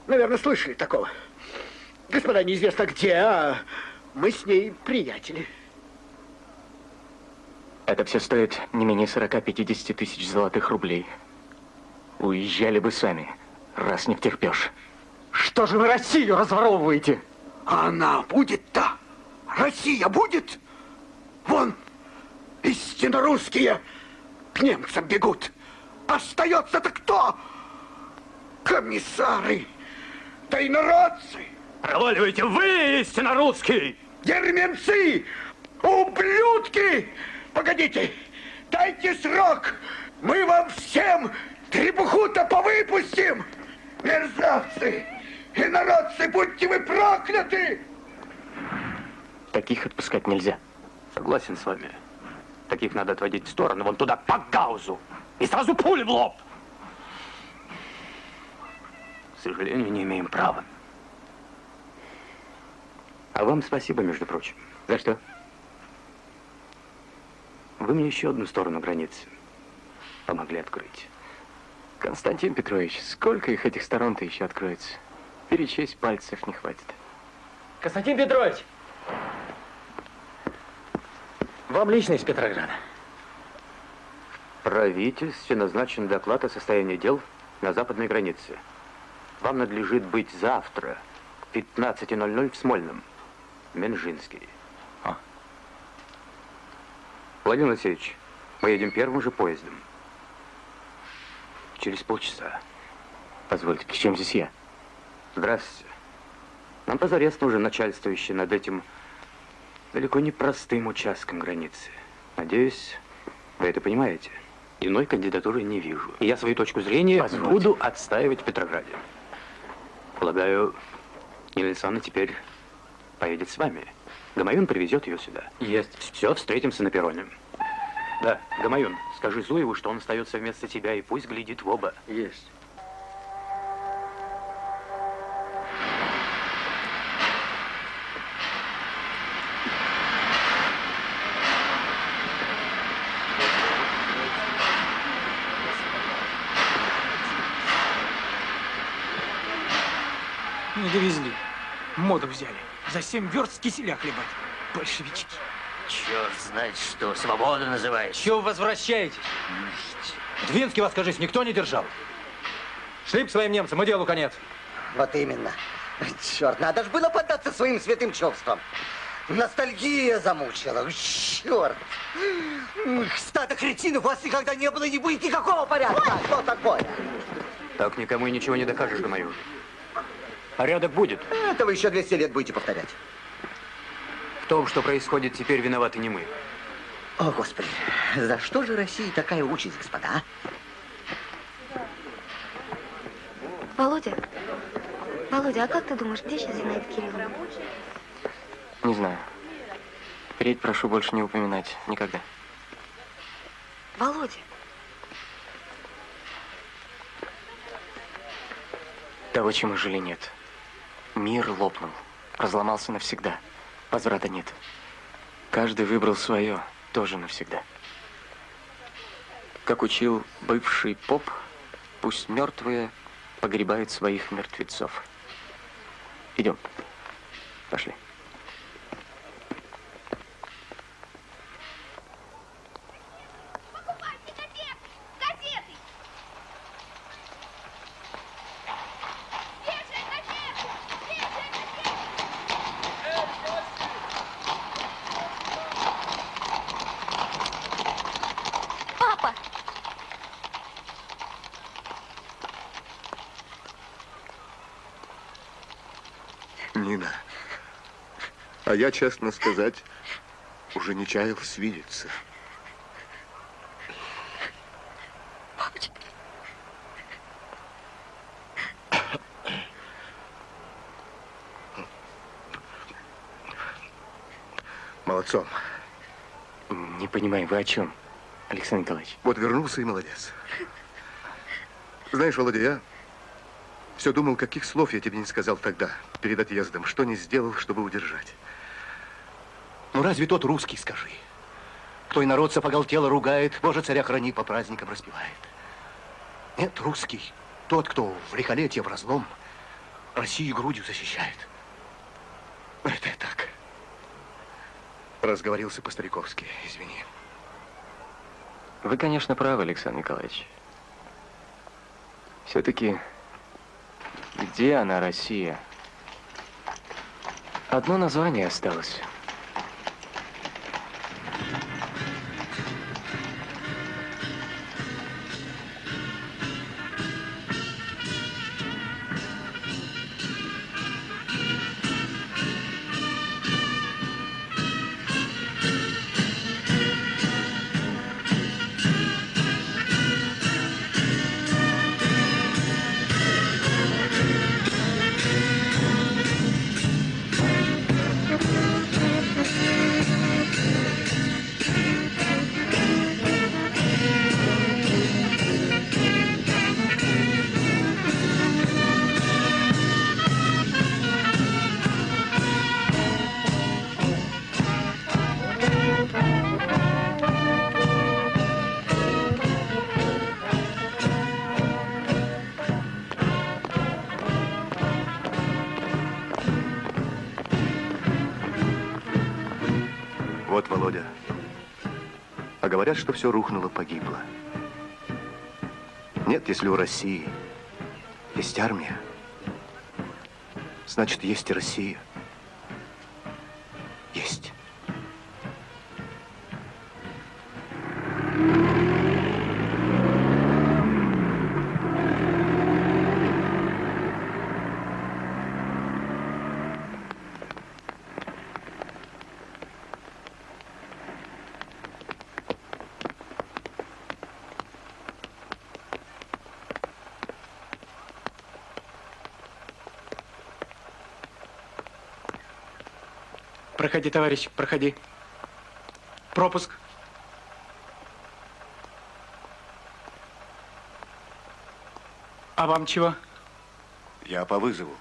[SPEAKER 21] Наверное, слышали такого. Господа неизвестно где, а мы с ней приятели.
[SPEAKER 6] Это все стоит не менее 40-50 тысяч золотых рублей. Уезжали бы сами, раз не втерпешь.
[SPEAKER 8] Что же вы Россию разворовываете?
[SPEAKER 24] А она будет-то? Россия будет? Вон, истинно русские к немцам бегут. Остается-то кто? Комиссары, да и народцы.
[SPEAKER 25] Проваливайте вы, истинно русский!
[SPEAKER 24] Герменцы, ублюдки! Погодите, дайте срок. Мы вам всем требуху-то повыпустим. Мерзавцы, инородцы, будьте вы прокляты!
[SPEAKER 6] Таких отпускать нельзя.
[SPEAKER 2] Согласен с вами. Таких надо отводить в сторону, вон туда, по гаузу. И сразу пули в лоб. К сожалению, не имеем права. А вам спасибо, между прочим.
[SPEAKER 6] За что?
[SPEAKER 2] Вы мне еще одну сторону границы помогли открыть.
[SPEAKER 6] Константин Петрович, сколько их этих сторон-то еще откроется? Перечесть пальцев не хватит.
[SPEAKER 8] Константин Петрович! Вам лично из Петрограда.
[SPEAKER 2] В правительстве назначен доклад о состоянии дел на западной границе. Вам надлежит быть завтра в 15.00 в Смольном. Менжинский.
[SPEAKER 6] А.
[SPEAKER 2] Владимир Алексеевич, мы едем первым же поездом. Через полчаса.
[SPEAKER 6] Позвольте, к чем здесь я?
[SPEAKER 2] Здравствуйте. Нам позарез нужен начальствующий над этим далеко не простым участком границы. Надеюсь, вы это понимаете. Иной кандидатуры не вижу. И я свою точку зрения
[SPEAKER 6] Позвольте.
[SPEAKER 2] буду отстаивать в Петрограде. Полагаю, Нина Александровна теперь поедет с вами. Гамаюн привезет ее сюда.
[SPEAKER 8] Есть.
[SPEAKER 2] Все, встретимся на перроне. Да, Гамаюн, скажи Зуеву, что он остается вместо тебя и пусть глядит в оба.
[SPEAKER 8] Есть.
[SPEAKER 5] Взяли. За семь верст киселя хлебать. Большевички.
[SPEAKER 19] Черт знает что, свобода называется.
[SPEAKER 8] Чего вы возвращаетесь? Двинский вас, кажись, никто не держал. Шли к своим немцам, и делу конец.
[SPEAKER 26] Вот именно. Черт, надо же было поддаться своим святым чувствам. Ностальгия замучила. Черт. Стадо кретинов у вас никогда не было и не будет никакого порядка. Что такое?
[SPEAKER 2] Так никому и ничего не докажешь, Гамаюн. Порядок будет.
[SPEAKER 26] Это вы еще 200 лет будете повторять.
[SPEAKER 2] В том, что происходит теперь, виноваты не мы.
[SPEAKER 26] О, Господи, за что же России такая участь, господа? а?
[SPEAKER 3] Володя, Володя, а как ты думаешь, где сейчас Зинаида Кирилловна?
[SPEAKER 6] Не знаю. Впредь прошу больше не упоминать. Никогда.
[SPEAKER 3] Володя,
[SPEAKER 6] Того, чему жили, нет. Мир лопнул. Разломался навсегда. Возврата нет. Каждый выбрал свое. Тоже навсегда. Как учил бывший поп, пусть мертвые погребают своих мертвецов. Идем. Пошли.
[SPEAKER 3] папа!
[SPEAKER 27] Нина, а я, честно сказать, уже не чаял свидеться. Молодцом.
[SPEAKER 6] Не понимаю, вы о чем, Александр Николаевич?
[SPEAKER 27] Вот вернулся и молодец. Знаешь, Володя, я все думал, каких слов я тебе не сказал тогда, перед отъездом, что не сделал, чтобы удержать.
[SPEAKER 28] Ну разве тот русский, скажи? Твой народ сапоголтело ругает, Боже, царя храни, по праздникам распевает. Нет, русский, тот, кто в лихолетие, в разлом, Россию грудью защищает. Это я так.
[SPEAKER 27] Разговорился по-стариковски, извини.
[SPEAKER 6] Вы, конечно, правы, Александр Николаевич. Все-таки, где она, Россия? Одно название осталось.
[SPEAKER 27] Говорят, что все рухнуло, погибло. Нет, если у России есть армия, значит, есть и Россия. Есть.
[SPEAKER 5] Проходи, товарищ, проходи. Пропуск. А вам чего?
[SPEAKER 29] Я по вызову.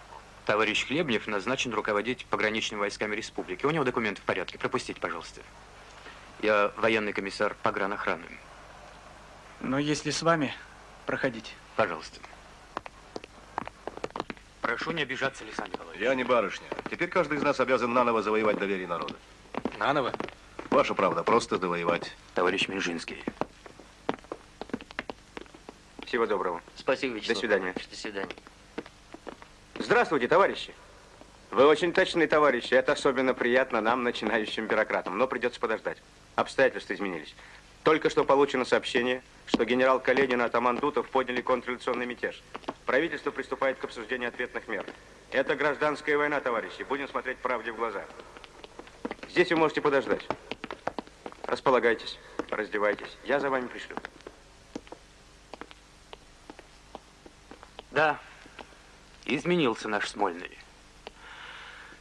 [SPEAKER 2] Товарищ Хлебнев назначен руководить пограничными войсками республики. У него документы в порядке. Пропустите, пожалуйста. Я военный комиссар погранохраны.
[SPEAKER 5] Но если с вами, проходите.
[SPEAKER 2] Пожалуйста. Прошу не обижаться, Александр Николаевич.
[SPEAKER 27] Я не барышня. Теперь каждый из нас обязан наново завоевать доверие народа.
[SPEAKER 2] Наново?
[SPEAKER 27] Ваша правда, просто завоевать.
[SPEAKER 2] Товарищ Минжинский. Всего доброго.
[SPEAKER 19] Спасибо, Вячеслав.
[SPEAKER 2] До свидания.
[SPEAKER 19] До свидания.
[SPEAKER 17] Здравствуйте, товарищи. Вы очень точные товарищи. Это особенно приятно нам, начинающим бюрократам. Но придется подождать. Обстоятельства изменились. Только что получено сообщение, что генерал Каледин и атаман Дутов подняли контрреволюционный мятеж. Правительство приступает к обсуждению ответных мер. Это гражданская война, товарищи. Будем смотреть правде в глаза. Здесь вы можете подождать. Располагайтесь, раздевайтесь. Я за вами пришлю.
[SPEAKER 2] Да, изменился наш Смольный.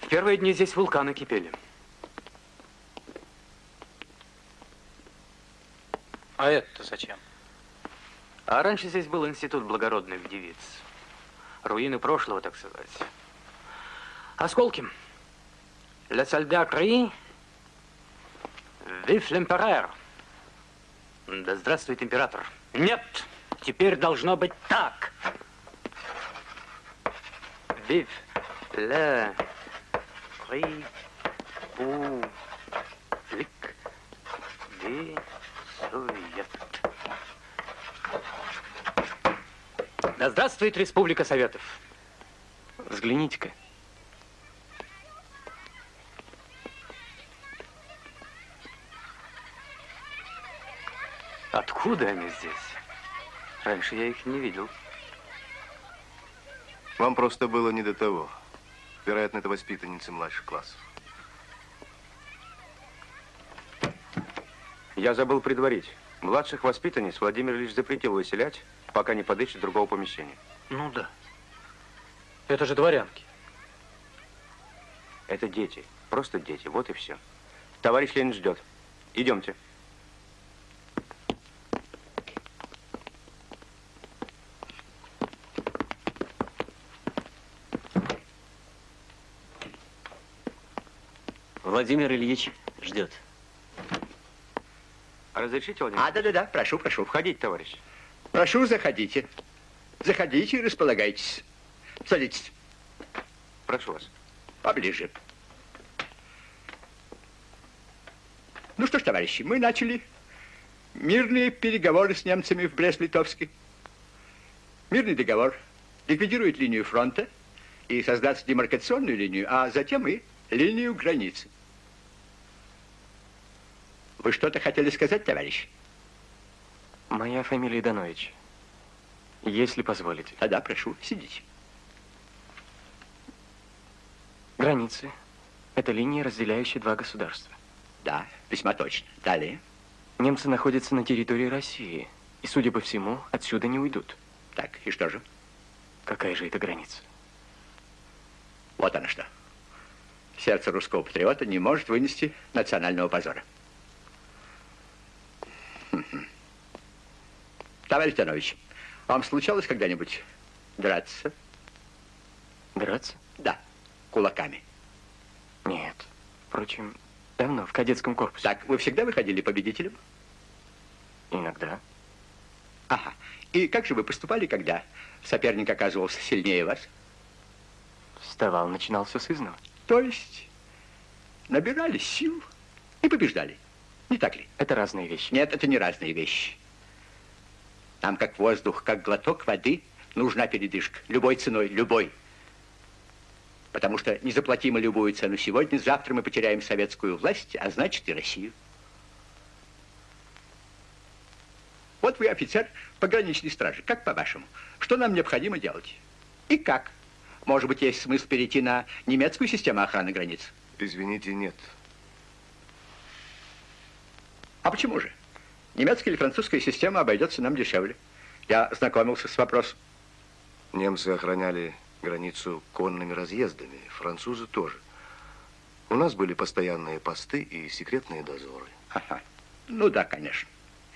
[SPEAKER 2] В первые дни здесь вулканы кипели.
[SPEAKER 8] А это зачем?
[SPEAKER 2] А раньше здесь был институт благородных девиц. Руины прошлого, так сказать. Осколки. Le soldat crie, vive l'empereur. Да здравствует император. Нет, теперь должно быть так. Vive le république des Совет. Да здравствует Республика Советов.
[SPEAKER 6] Взгляните-ка.
[SPEAKER 2] Откуда они здесь? Раньше я их не видел.
[SPEAKER 27] Вам просто было не до того. Вероятно, это воспитанницы младших классов.
[SPEAKER 17] Я забыл предварить. Младших воспитанниц Владимир лишь запретил выселять, пока не подыщет другого помещения.
[SPEAKER 8] Ну да. Это же дворянки.
[SPEAKER 17] Это дети. Просто дети. Вот и все. Товарищ Ленин ждет. Идемте.
[SPEAKER 19] Владимир Ильич ждет.
[SPEAKER 17] Разрешите, Владимир?
[SPEAKER 30] А, да-да-да, прошу, прошу.
[SPEAKER 17] Входите, товарищ.
[SPEAKER 30] Прошу, заходите. Заходите и располагайтесь. Садитесь.
[SPEAKER 17] Прошу вас.
[SPEAKER 30] Поближе. Ну что ж, товарищи, мы начали Мирные переговоры с немцами в Брест-Литовске. Мирный договор ликвидирует линию фронта и создаст демаркационную линию, а затем и линию границы. Вы что-то хотели сказать, товарищ?
[SPEAKER 6] Моя фамилия Данович. Если позволите.
[SPEAKER 30] Тогда прошу, сидите.
[SPEAKER 6] Границы. Это линия, разделяющая два государства.
[SPEAKER 30] Да, весьма точно. Далее.
[SPEAKER 6] Немцы находятся на территории России. И, судя по всему, отсюда не уйдут.
[SPEAKER 30] Так, и что же?
[SPEAKER 6] Какая же это граница?
[SPEAKER 30] Вот она что. Сердце русского патриота не может вынести национального позора. Товарищ Танович, вам случалось когда-нибудь драться?
[SPEAKER 6] Драться?
[SPEAKER 30] Да, кулаками.
[SPEAKER 6] Нет. Впрочем, давно, в кадетском корпусе.
[SPEAKER 30] Так, вы всегда выходили победителем?
[SPEAKER 6] Иногда.
[SPEAKER 30] Ага. И как же вы поступали, когда соперник оказывался сильнее вас?
[SPEAKER 6] Вставал, начинал все с изного.
[SPEAKER 30] То есть набирали сил и побеждали. Не так ли?
[SPEAKER 6] Это разные вещи.
[SPEAKER 30] Нет, это не разные вещи. Нам, как воздух, как глоток воды, нужна передышка. Любой ценой, любой. Потому что не заплатим мы любую цену сегодня, завтра мы потеряем советскую власть, а значит и Россию. Вот вы офицер пограничной стражи. Как по-вашему? Что нам необходимо делать? И как? Может быть, есть смысл перейти на немецкую систему охраны границ?
[SPEAKER 27] Извините, нет.
[SPEAKER 30] А почему же? Немецкая или французская система обойдется нам дешевле. Я знакомился с вопросом.
[SPEAKER 27] Немцы охраняли границу конными разъездами, французы тоже. У нас были постоянные посты и секретные дозоры.
[SPEAKER 30] Ага. Ну да, конечно.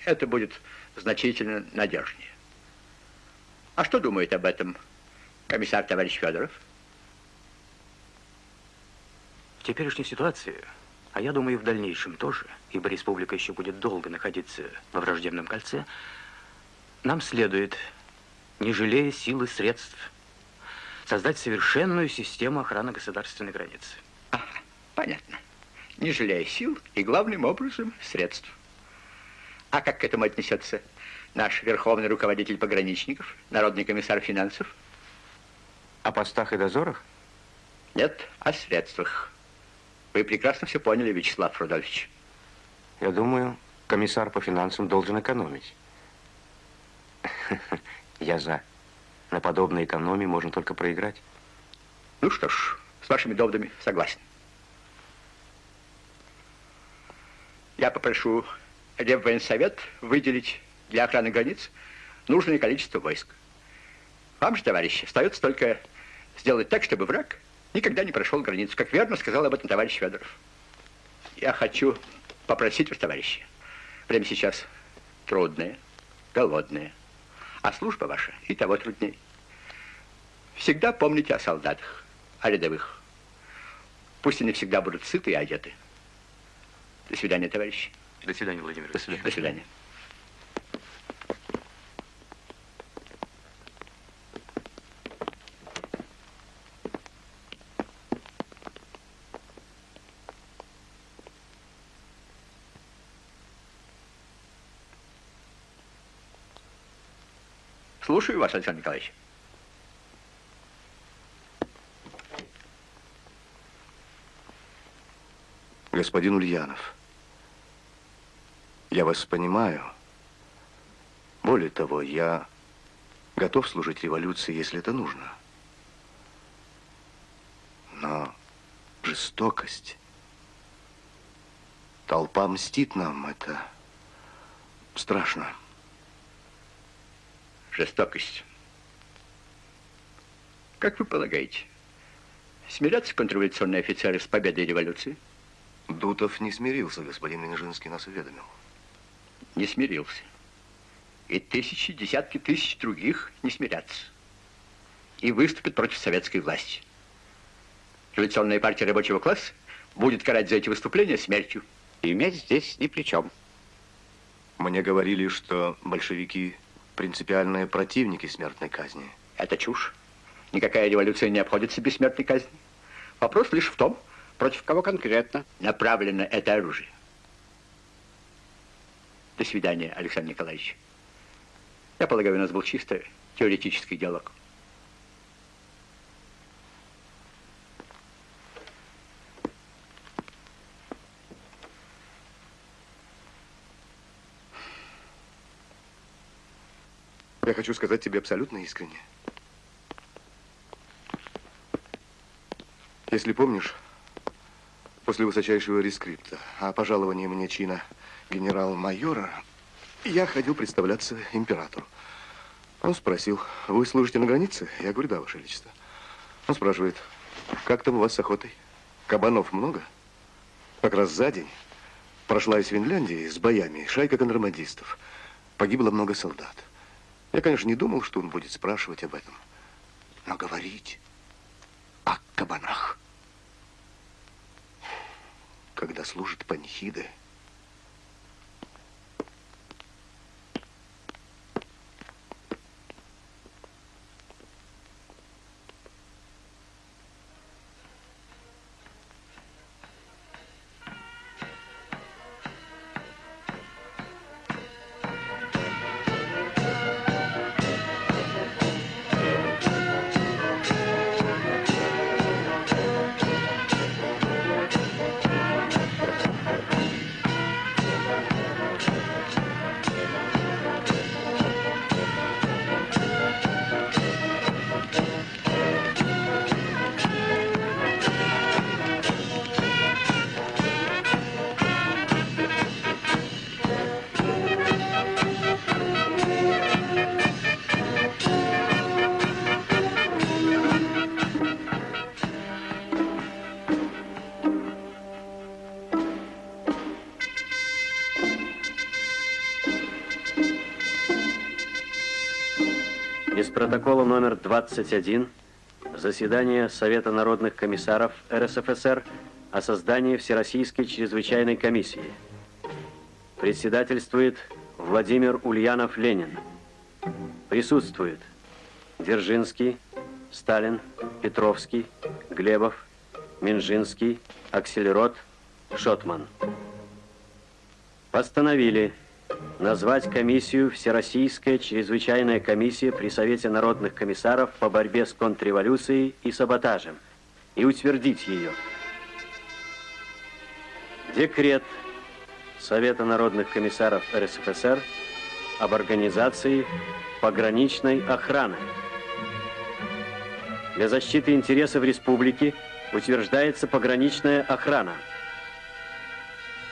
[SPEAKER 30] Это будет значительно надежнее. А что думает об этом комиссар товарищ Федоров?
[SPEAKER 19] В теперешней ситуации, а я думаю, и в дальнейшем тоже, ибо республика еще будет долго находиться во враждебном кольце, нам следует, не жалея сил и средств, создать совершенную систему охраны государственной границы.
[SPEAKER 30] Ага, понятно. Не жалея сил и, главным образом, средств. А как к этому отнесется наш верховный руководитель пограничников, народный комиссар финансов?
[SPEAKER 19] О постах и дозорах?
[SPEAKER 30] Нет, о средствах. Вы прекрасно все поняли, Вячеслав Рудольфович.
[SPEAKER 19] Я думаю, комиссар по финансам должен экономить. Я за. На подобной экономии можно только проиграть.
[SPEAKER 30] Ну что ж, с вашими доводами согласен. Я попрошу Реввоенсовет выделить для охраны границ нужное количество войск. Вам же, товарищи, остается только сделать так, чтобы враг никогда не прошел границу, как верно сказал об этом товарищ Федоров. Я хочу попросить вас, товарищи, время сейчас трудное, голодное, а служба ваша и того труднее. Всегда помните о солдатах, о рядовых. Пусть они всегда будут сыты и одеты. До свидания, товарищи.
[SPEAKER 19] До свидания, Владимир.
[SPEAKER 30] До свидания. До свидания. Слушаю вас, Александр Николаевич.
[SPEAKER 27] Господин Ульянов, я вас понимаю. Более того, я готов служить революции, если это нужно. Но жестокость, толпа мстит нам, это страшно.
[SPEAKER 30] Жестокость. Как вы полагаете, смирятся контрреволюционные офицеры с победой революции?
[SPEAKER 27] Дутов не смирился, господин Минжинский нас уведомил.
[SPEAKER 30] Не смирился. И тысячи, десятки тысяч других не смирятся. И выступят против советской власти. Революционная партия рабочего класса будет карать за эти выступления смертью.
[SPEAKER 21] И медь здесь ни при чем.
[SPEAKER 27] Мне говорили, что большевики принципиальные противники смертной казни.
[SPEAKER 30] Это чушь. Никакая революция не обходится без смертной казни. Вопрос лишь в том, против кого конкретно направлено это оружие. До свидания, Александр Николаевич. Я полагаю, у нас был чисто теоретический диалог.
[SPEAKER 27] Хочу сказать тебе абсолютно искренне. Если помнишь, после высочайшего рескрипта о пожаловании мне чина генерал-майора, я ходил представляться императору. Он спросил, вы служите на границе? Я говорю, да, Ваше Величество. Он спрашивает, как там у вас с охотой? Кабанов много? Как раз за день прошла из Финляндии с боями шайка контрабандистов. Погибло много солдат. Я, конечно, не думал, что он будет спрашивать об этом. Но говорить о кабанах, когда служит панихиды,
[SPEAKER 31] протокола номер 21 заседание Совета народных комиссаров РСФСР о создании Всероссийской чрезвычайной комиссии. Председательствует Владимир Ульянов-Ленин. Присутствует Дзержинский, Сталин, Петровский, Глебов, Минжинский, Акселерот, Шотман. Постановили назвать комиссию Всероссийская чрезвычайная комиссия при Совете народных комиссаров по борьбе с контрреволюцией и саботажем и утвердить ее. Декрет Совета народных комиссаров РСФСР об организации пограничной охраны. Для защиты интересов республики утверждается пограничная охрана.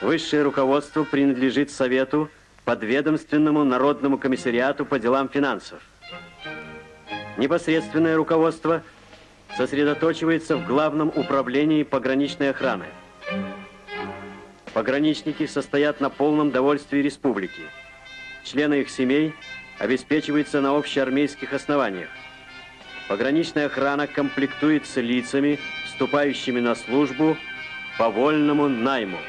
[SPEAKER 31] Высшее руководство принадлежит Совету подведомственному Народному комиссариату по делам финансов. Непосредственное руководство сосредоточивается в Главном управлении пограничной охраны. Пограничники состоят на полном довольстве республики. Члены их семей обеспечиваются на общеармейских основаниях. Пограничная охрана комплектуется лицами, вступающими на службу по вольному найму.